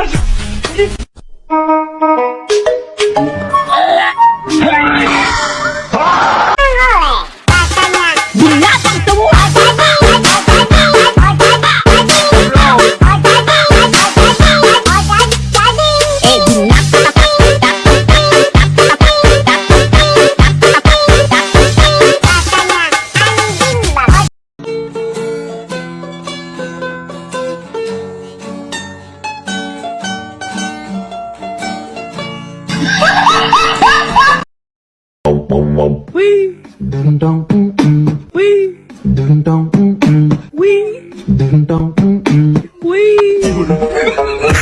Binatang semua Wee. Dun dun mm mm. Wee. Dun dun mm mm. Wee. Dun dun mm mm. Wee.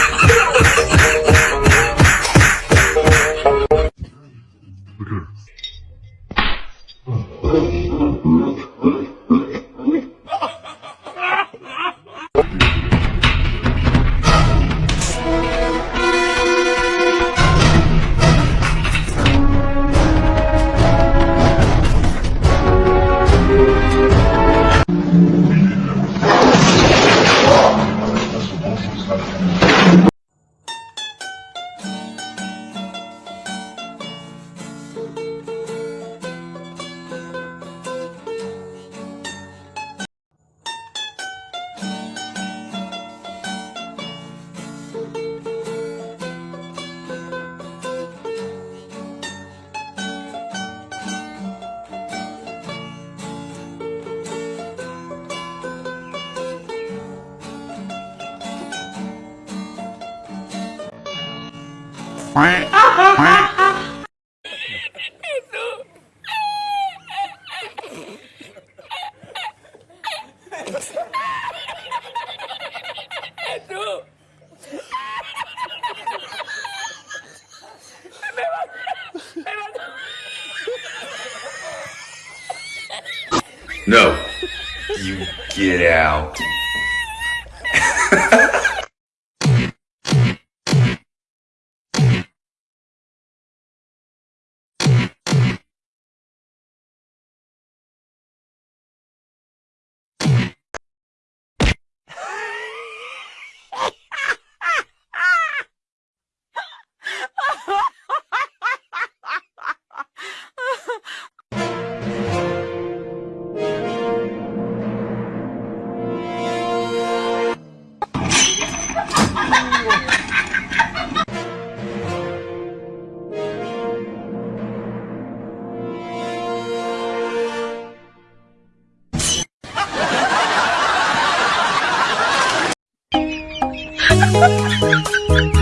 No. You get out. “ Thank you.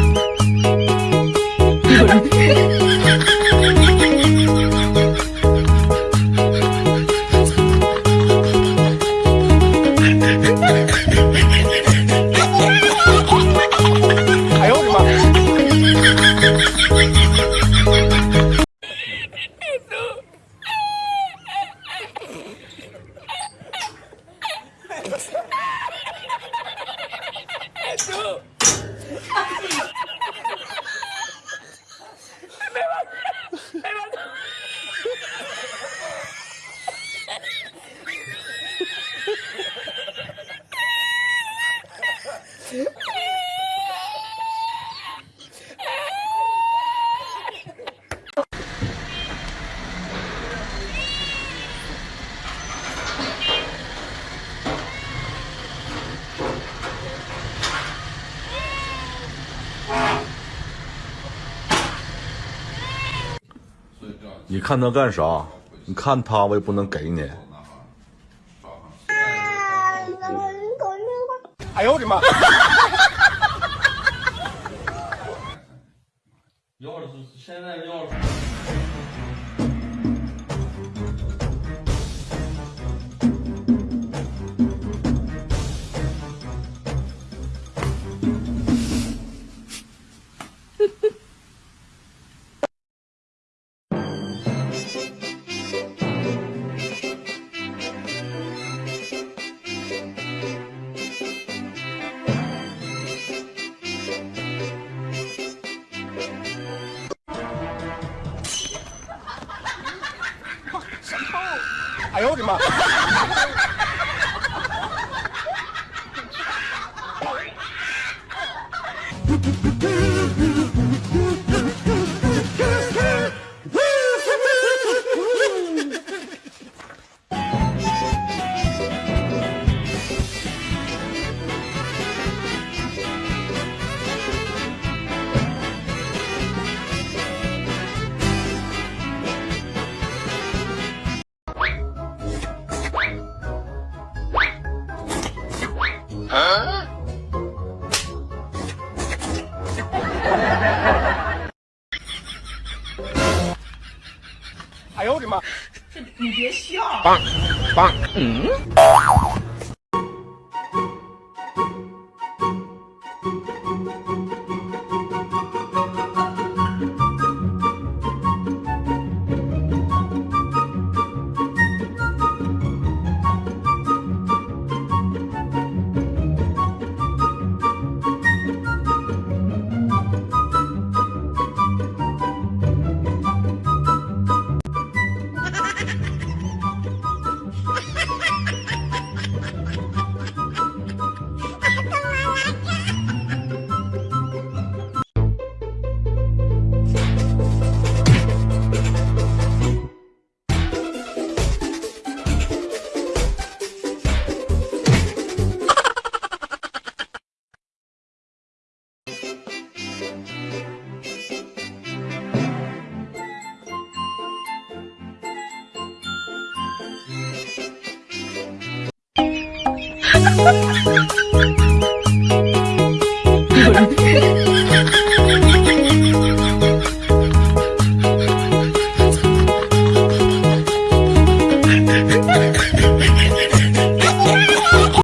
你看他干啥？你看他，我也不能给你。哎呦我的妈！钥匙现在要的哎呦我的妈！棒棒。嗯？